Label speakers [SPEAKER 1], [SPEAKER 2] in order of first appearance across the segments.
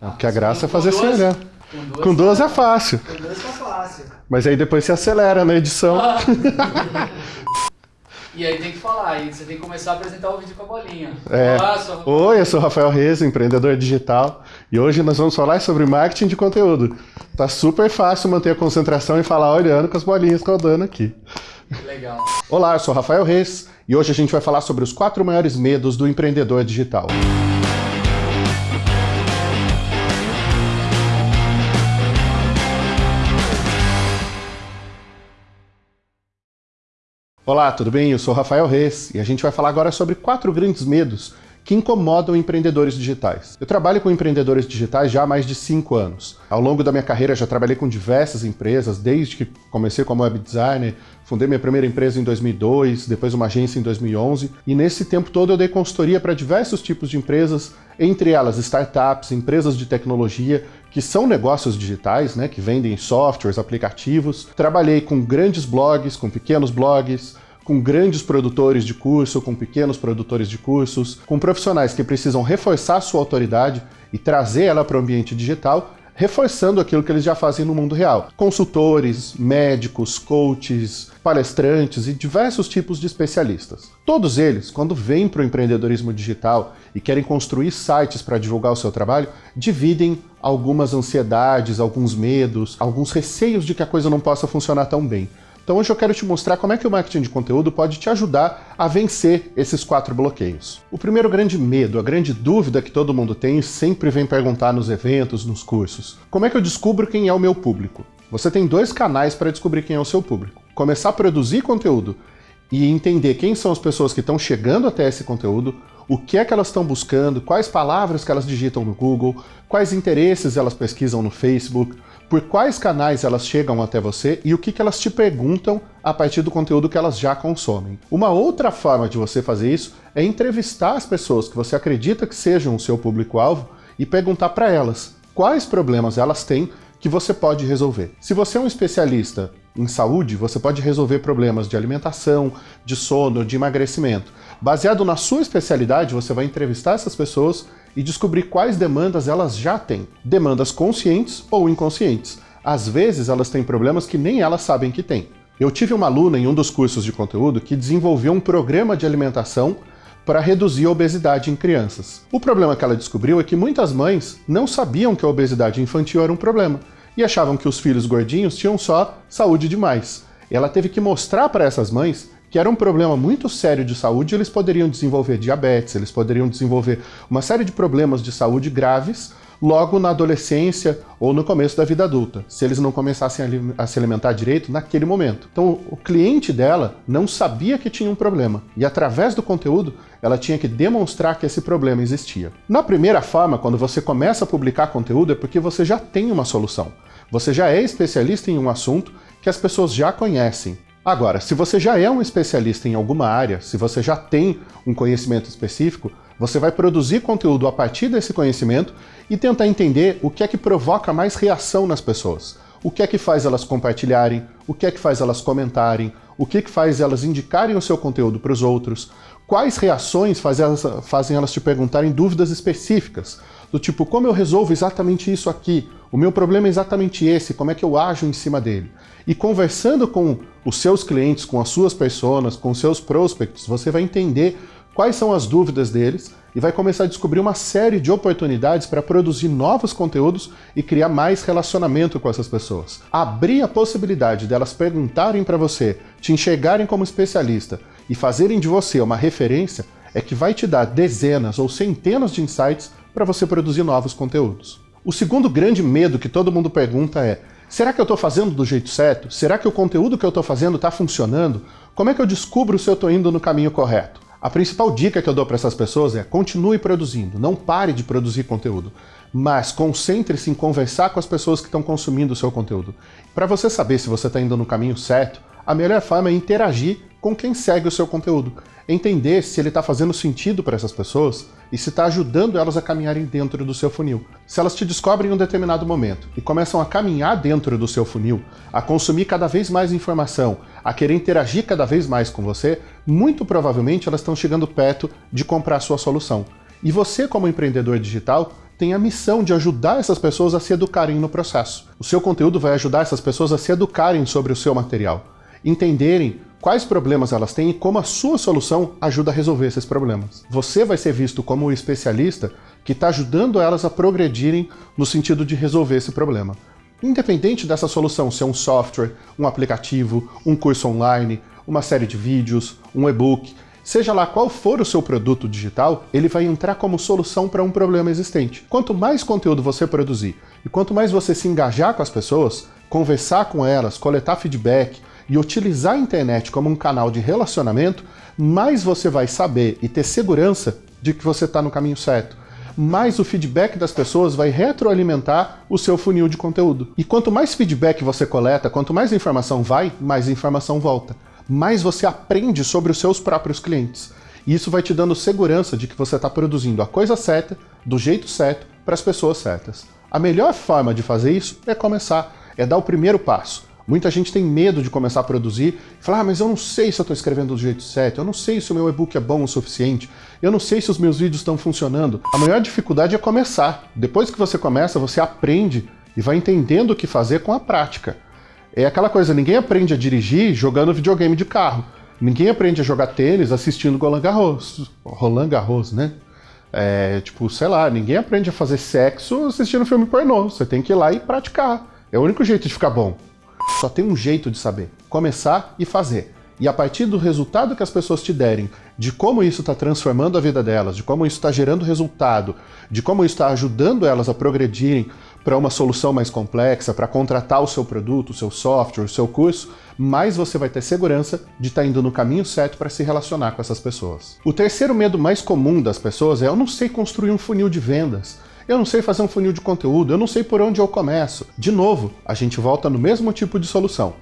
[SPEAKER 1] Ah, Porque a graça é fazer sem
[SPEAKER 2] duas-
[SPEAKER 1] olhar.
[SPEAKER 2] Com duas,
[SPEAKER 1] Com duas é fácil.
[SPEAKER 2] com duas tá fácil.
[SPEAKER 1] Mas aí depois você acelera na edição.
[SPEAKER 2] E aí tem que falar, aí você tem que começar a apresentar o vídeo com a bolinha.
[SPEAKER 1] É.
[SPEAKER 2] Olá, sou...
[SPEAKER 1] Oi, eu sou o Rafael Reis, empreendedor digital, e hoje nós vamos falar sobre marketing de conteúdo. Tá super fácil manter a concentração e falar olhando com as bolinhas rodando aqui.
[SPEAKER 2] Que legal.
[SPEAKER 1] Olá, eu sou o Rafael Reis, e hoje a gente vai falar sobre os quatro maiores medos do empreendedor digital. Olá, tudo bem? Eu sou Rafael Reis e a gente vai falar agora sobre quatro grandes medos que incomodam empreendedores digitais. Eu trabalho com empreendedores digitais já há mais de cinco anos. Ao longo da minha carreira já trabalhei com diversas empresas, desde que comecei como web designer, fundei minha primeira empresa em 2002, depois uma agência em 2011, e nesse tempo todo eu dei consultoria para diversos tipos de empresas, entre elas startups, empresas de tecnologia, que são negócios digitais, né, que vendem softwares, aplicativos. Trabalhei com grandes blogs, com pequenos blogs, com grandes produtores de curso, com pequenos produtores de cursos, com profissionais que precisam reforçar sua autoridade e trazer ela para o ambiente digital, reforçando aquilo que eles já fazem no mundo real. Consultores, médicos, coaches, palestrantes e diversos tipos de especialistas. Todos eles, quando vêm para o empreendedorismo digital e querem construir sites para divulgar o seu trabalho, dividem algumas ansiedades, alguns medos, alguns receios de que a coisa não possa funcionar tão bem. Então hoje eu quero te mostrar como é que o marketing de conteúdo pode te ajudar a vencer esses quatro bloqueios. O primeiro grande medo, a grande dúvida que todo mundo tem e sempre vem perguntar nos eventos, nos cursos. Como é que eu descubro quem é o meu público? Você tem dois canais para descobrir quem é o seu público. Começar a produzir conteúdo e entender quem são as pessoas que estão chegando até esse conteúdo, o que é que elas estão buscando, quais palavras que elas digitam no Google, quais interesses elas pesquisam no Facebook, por quais canais elas chegam até você e o que, elas te perguntam a partir do conteúdo que elas já consomem. Uma outra forma de você fazer isso é entrevistar as pessoas que você acredita que sejam o seu público-alvo e perguntar para elas quais problemas elas têm que você pode resolver. Se você é um especialista em saúde, você pode resolver problemas de alimentação, de sono, de emagrecimento. Baseado na sua especialidade, você vai entrevistar essas pessoas e descobrir quais demandas elas já têm. Demandas conscientes ou inconscientes. Às vezes elas têm problemas que nem elas sabem que têm. Eu tive uma aluna em um dos cursos de conteúdo que desenvolveu um programa de alimentação para reduzir a obesidade em crianças. O problema que ela descobriu é que muitas mães não sabiam que a obesidade infantil era um problema e achavam que os filhos gordinhos tinham só saúde demais. Ela teve que mostrar para essas mães que era um problema muito sério de saúde, eles poderiam desenvolver diabetes, eles poderiam desenvolver uma série de problemas de saúde graves logo na adolescência ou no começo da vida adulta, se eles não começassem a se alimentar direito naquele momento. Então, o cliente dela não sabia que tinha um problema, e através do conteúdo, ela tinha que demonstrar que esse problema existia. Na primeira forma, quando você começa a publicar conteúdo, é porque você já tem uma solução. Você já é especialista em um assunto que as pessoas já conhecem. Agora, se você já é um especialista em alguma área, se você já tem um conhecimento específico, você vai produzir conteúdo a partir desse conhecimento e tentar entender o que é que provoca mais reação nas pessoas. O que é que faz elas compartilharem, o que é que faz elas comentarem, o que é que faz elas indicarem o seu conteúdo para os outros, quais reações elas, fazem elas te perguntarem dúvidas específicas, do tipo, como eu resolvo exatamente isso aqui? O meu problema é exatamente esse, como é que eu ajo em cima dele? E conversando com os seus clientes, com as suas pessoas, com os seus prospects, você vai entender quais são as dúvidas deles e vai começar a descobrir uma série de oportunidades para produzir novos conteúdos e criar mais relacionamento com essas pessoas. Abrir a possibilidade delas perguntarem para você, te enxergarem como especialista e fazerem de você uma referência é que vai te dar dezenas ou centenas de insights para você produzir novos conteúdos. O segundo grande medo que todo mundo pergunta é Será que eu estou fazendo do jeito certo? Será que o conteúdo que eu estou fazendo está funcionando? Como é que eu descubro se eu estou indo no caminho correto? A principal dica que eu dou para essas pessoas é continue produzindo, não pare de produzir conteúdo, mas concentre-se em conversar com as pessoas que estão consumindo o seu conteúdo. Para você saber se você está indo no caminho certo, a melhor forma é interagir com quem segue o seu conteúdo. Entender se ele está fazendo sentido para essas pessoas e se está ajudando elas a caminharem dentro do seu funil. Se elas te descobrem em um determinado momento e começam a caminhar dentro do seu funil, a consumir cada vez mais informação, a querer interagir cada vez mais com você, muito provavelmente elas estão chegando perto de comprar a sua solução. E você, como empreendedor digital, tem a missão de ajudar essas pessoas a se educarem no processo. O seu conteúdo vai ajudar essas pessoas a se educarem sobre o seu material, entenderem quais problemas elas têm e como a sua solução ajuda a resolver esses problemas. Você vai ser visto como o especialista que está ajudando elas a progredirem no sentido de resolver esse problema. Independente dessa solução ser um software, um aplicativo, um curso online, uma série de vídeos, um e-book, seja lá qual for o seu produto digital, ele vai entrar como solução para um problema existente. Quanto mais conteúdo você produzir e quanto mais você se engajar com as pessoas, conversar com elas, coletar feedback e utilizar a internet como um canal de relacionamento, mais você vai saber e ter segurança de que você está no caminho certo mais o feedback das pessoas vai retroalimentar o seu funil de conteúdo. E quanto mais feedback você coleta, quanto mais informação vai, mais informação volta. Mais você aprende sobre os seus próprios clientes. E isso vai te dando segurança de que você está produzindo a coisa certa, do jeito certo, para as pessoas certas. A melhor forma de fazer isso é começar, é dar o primeiro passo. Muita gente tem medo de começar a produzir e falar, ah, mas eu não sei se eu estou escrevendo do jeito certo, eu não sei se o meu e-book é bom o suficiente, eu não sei se os meus vídeos estão funcionando. A maior dificuldade é começar. Depois que você começa, você aprende e vai entendendo o que fazer com a prática. É aquela coisa, ninguém aprende a dirigir jogando videogame de carro. Ninguém aprende a jogar tênis assistindo Roland Garros. Roland Garros, né? É, tipo, sei lá, ninguém aprende a fazer sexo assistindo filme pornô. Você tem que ir lá e praticar. É o único jeito de ficar bom. Só tem um jeito de saber: começar e fazer. E a partir do resultado que as pessoas te derem, de como isso está transformando a vida delas, de como isso está gerando resultado, de como isso está ajudando elas a progredirem para uma solução mais complexa, para contratar o seu produto, o seu software, o seu curso, mais você vai ter segurança de estar tá indo no caminho certo para se relacionar com essas pessoas. O terceiro medo mais comum das pessoas é eu não sei construir um funil de vendas. Eu não sei fazer um funil de conteúdo, eu não sei por onde eu começo. De novo, a gente volta no mesmo tipo de solução.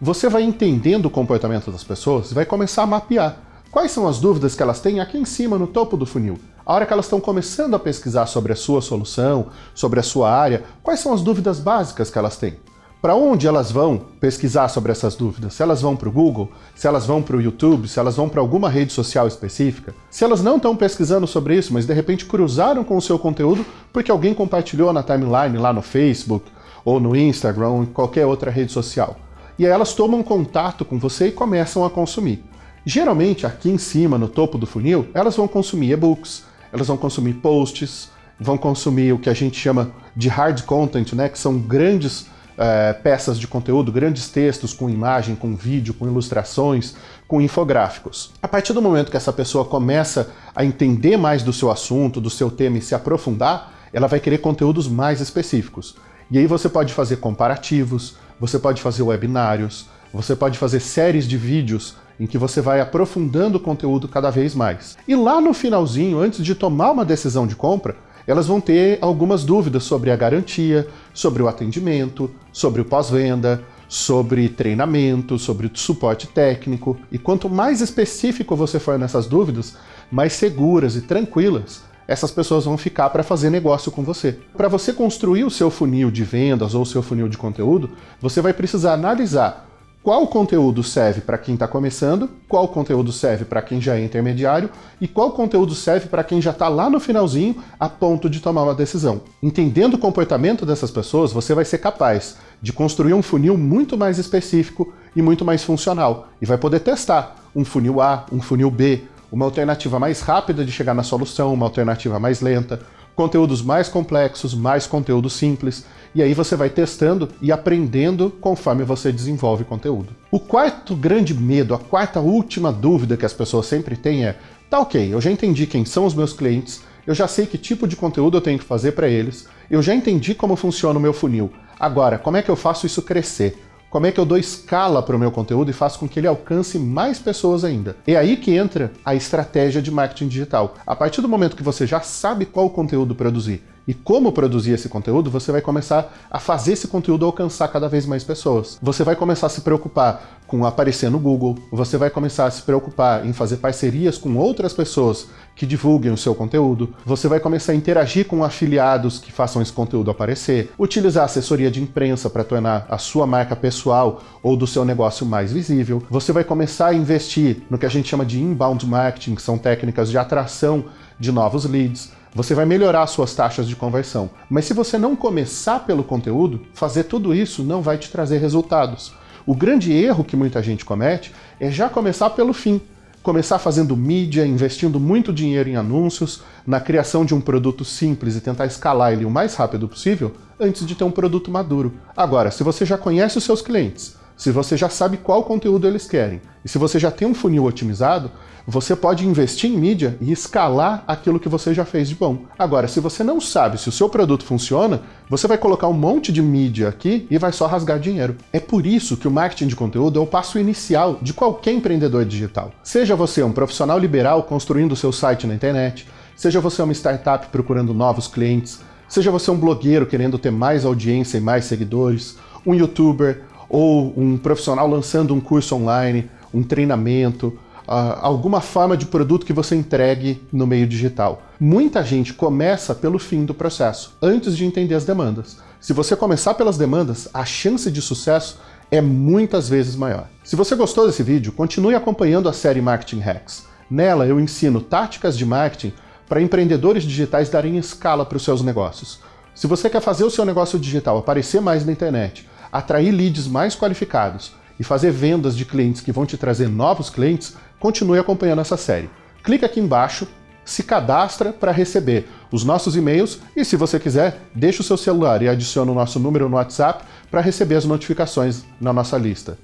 [SPEAKER 1] Você vai entendendo o comportamento das pessoas e vai começar a mapear. Quais são as dúvidas que elas têm aqui em cima, no topo do funil? A hora que elas estão começando a pesquisar sobre a sua solução, sobre a sua área, quais são as dúvidas básicas que elas têm? Para onde elas vão pesquisar sobre essas dúvidas? Se elas vão para o Google, se elas vão para o YouTube, se elas vão para alguma rede social específica? Se elas não estão pesquisando sobre isso, mas de repente cruzaram com o seu conteúdo porque alguém compartilhou na timeline lá no Facebook, ou no Instagram, ou em qualquer outra rede social. E aí elas tomam contato com você e começam a consumir. Geralmente, aqui em cima, no topo do funil, elas vão consumir e-books, elas vão consumir posts, vão consumir o que a gente chama de hard content, né, que são grandes é, peças de conteúdo, grandes textos com imagem, com vídeo, com ilustrações, com infográficos. A partir do momento que essa pessoa começa a entender mais do seu assunto, do seu tema e se aprofundar, ela vai querer conteúdos mais específicos. E aí você pode fazer comparativos, você pode fazer webinários, você pode fazer séries de vídeos em que você vai aprofundando o conteúdo cada vez mais. E lá no finalzinho, antes de tomar uma decisão de compra, elas vão ter algumas dúvidas sobre a garantia, sobre o atendimento, sobre o pós-venda, sobre treinamento, sobre suporte técnico. E quanto mais específico você for nessas dúvidas, mais seguras e tranquilas essas pessoas vão ficar para fazer negócio com você. Para você construir o seu funil de vendas ou o seu funil de conteúdo, você vai precisar analisar qual conteúdo serve para quem está começando, qual conteúdo serve para quem já é intermediário e qual conteúdo serve para quem já está lá no finalzinho a ponto de tomar uma decisão. Entendendo o comportamento dessas pessoas, você vai ser capaz de construir um funil muito mais específico e muito mais funcional e vai poder testar um funil A, um funil B, uma alternativa mais rápida de chegar na solução, uma alternativa mais lenta, conteúdos mais complexos, mais conteúdo simples, e aí você vai testando e aprendendo conforme você desenvolve conteúdo. O quarto grande medo, a quarta última dúvida que as pessoas sempre têm é: tá ok, eu já entendi quem são os meus clientes, eu já sei que tipo de conteúdo eu tenho que fazer para eles, eu já entendi como funciona o meu funil. Agora, como é que eu faço isso crescer? Como é que eu dou escala para o meu conteúdo e faço com que ele alcance mais pessoas ainda? É aí que entra a estratégia de marketing digital. A partir do momento que você já sabe qual conteúdo produzir e como produzir esse conteúdo, você vai começar a fazer esse conteúdo alcançar cada vez mais pessoas. Você vai começar a se preocupar com aparecer no Google, você vai começar a se preocupar em fazer parcerias com outras pessoas que divulguem o seu conteúdo, você vai começar a interagir com afiliados que façam esse conteúdo aparecer, utilizar assessoria de imprensa para tornar a sua marca pessoal ou do seu negócio mais visível, você vai começar a investir no que a gente chama de inbound marketing, que são técnicas de atração de novos leads, você vai melhorar suas taxas de conversão. Mas se você não começar pelo conteúdo, fazer tudo isso não vai te trazer resultados. O grande erro que muita gente comete é já começar pelo fim. Começar fazendo mídia, investindo muito dinheiro em anúncios, na criação de um produto simples e tentar escalar ele o mais rápido possível antes de ter um produto maduro. Agora, se você já conhece os seus clientes, se você já sabe qual conteúdo eles querem, e se você já tem um funil otimizado, você pode investir em mídia e escalar aquilo que você já fez de bom. Agora, se você não sabe se o seu produto funciona, você vai colocar um monte de mídia aqui e vai só rasgar dinheiro. É por isso que o marketing de conteúdo é o passo inicial de qualquer empreendedor digital. Seja você um profissional liberal construindo seu site na internet, seja você uma startup procurando novos clientes, seja você um blogueiro querendo ter mais audiência e mais seguidores, um youtuber, ou um profissional lançando um curso online, um treinamento, uh, alguma forma de produto que você entregue no meio digital. Muita gente começa pelo fim do processo, antes de entender as demandas. Se você começar pelas demandas, a chance de sucesso é muitas vezes maior. Se você gostou desse vídeo, continue acompanhando a série Marketing Hacks. Nela eu ensino táticas de marketing para empreendedores digitais darem escala para os seus negócios. Se você quer fazer o seu negócio digital aparecer mais na internet, atrair leads mais qualificados e fazer vendas de clientes que vão te trazer novos clientes, continue acompanhando essa série. Clica aqui embaixo, se cadastra para receber os nossos e-mails e, se você quiser, deixa o seu celular e adiciona o nosso número no WhatsApp para receber as notificações na nossa lista.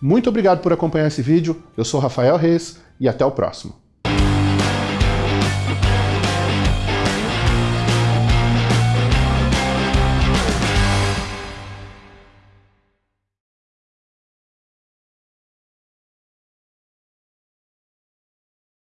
[SPEAKER 1] Muito obrigado por acompanhar esse vídeo, eu sou Rafael Reis e até o próximo.